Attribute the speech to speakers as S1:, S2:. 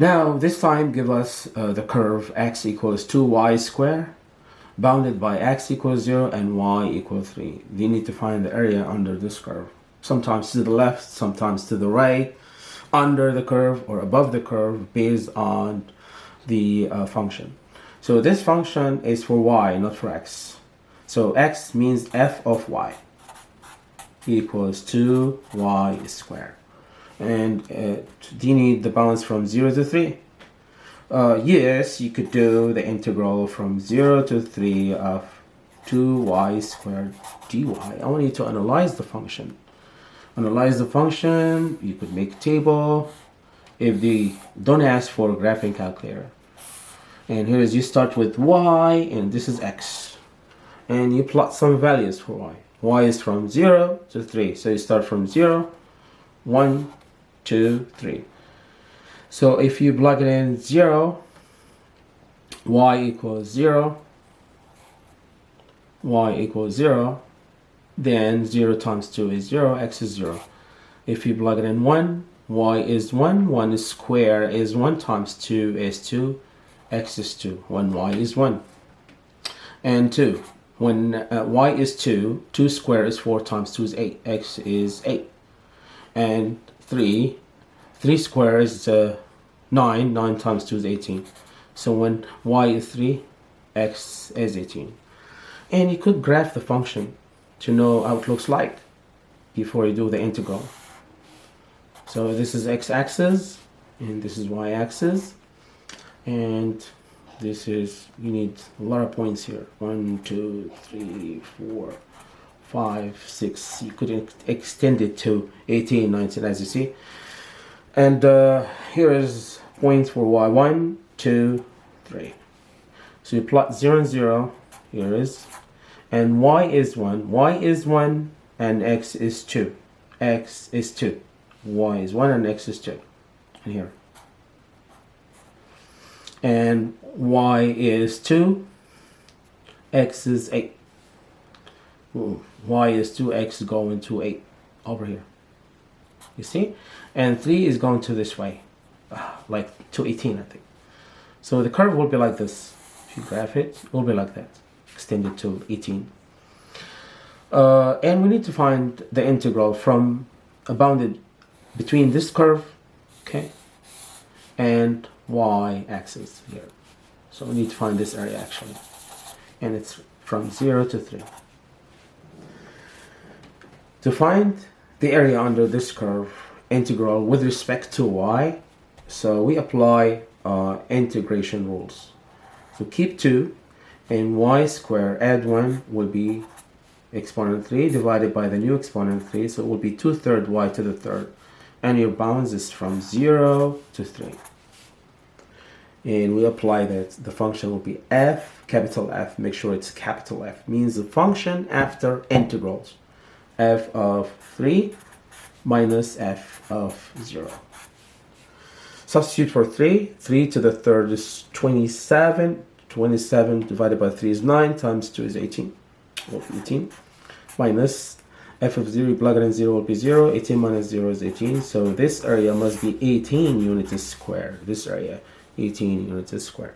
S1: Now this time give us uh, the curve x equals 2y square bounded by x equals 0 and y equals 3. We need to find the area under this curve. Sometimes to the left, sometimes to the right, under the curve or above the curve based on the uh, function. So this function is for y, not for x. So x means f of y equals 2y squared. And uh, do you need the balance from 0 to 3? Uh, yes, you could do the integral from 0 to 3 of 2y squared dy. I want you to analyze the function. Analyze the function, you could make a table. If they don't ask for a graphing calculator. And here is you start with y and this is x. And you plot some values for y. y is from 0 to 3. So you start from 0, 1, 2, 3. So if you plug it in 0, y equals 0, y equals 0, then 0 times 2 is 0, x is 0. If you plug it in 1, y is 1, 1 is square is 1 times 2 is 2, x is 2, 1 y is 1. And 2, when uh, y is 2, 2 square is 4 times 2 is 8, x is 8. And 3, 3 squared is uh, 9, 9 times 2 is 18. So when y is 3, x is 18. And you could graph the function to know how it looks like before you do the integral. So this is x-axis and this is y-axis and this is you need a lot of points here one two three four five six you could extend it to 18 19 as you see. And uh, here is points for y one two three. So you plot 0 and 0 here is and y is 1 y is 1 and x is 2 x is 2 y is 1 and x is 2 and here. And y is 2 x is 8 y is 2x going to 8 over here. You see? And 3 is going to this way. Like to 18 I think. So the curve will be like this. If you graph it it will be like that. Extended to 18 uh, and we need to find the integral from a bounded between this curve okay and y-axis here. So we need to find this area actually. And it's from 0 to 3 to find the area under this curve integral with respect to y so we apply uh, integration rules. So keep 2 and y squared add 1 will be exponent 3 divided by the new exponent 3 so it will be 2 third y to the third. And your bounds is from 0 to 3 and we apply that. The function will be f capital F. Make sure it's capital F. Means the function after integrals f of 3 minus f of 0 substitute for 3 3 to the third is 27 27 divided by 3 is 9 times 2 is 18 or 18 minus f of 0 plug it in 0 will be 0 18 minus 0 is 18 so this area must be 18 units square this area 18 units square